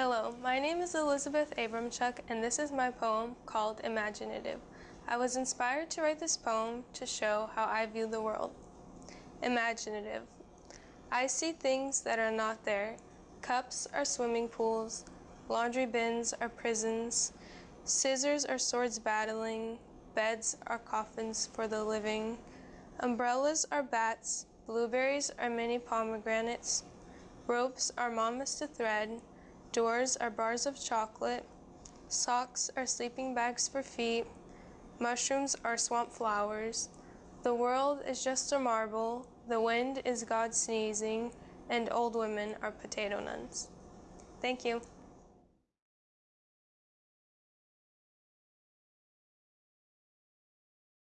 Hello, my name is Elizabeth Abramchuk, and this is my poem called Imaginative. I was inspired to write this poem to show how I view the world. Imaginative. I see things that are not there. Cups are swimming pools, laundry bins are prisons, scissors are swords battling, beds are coffins for the living, umbrellas are bats, blueberries are mini pomegranates, ropes are mamas to thread, Doors are bars of chocolate. Socks are sleeping bags for feet. Mushrooms are swamp flowers. The world is just a marble. The wind is God sneezing. And old women are potato nuns. Thank you.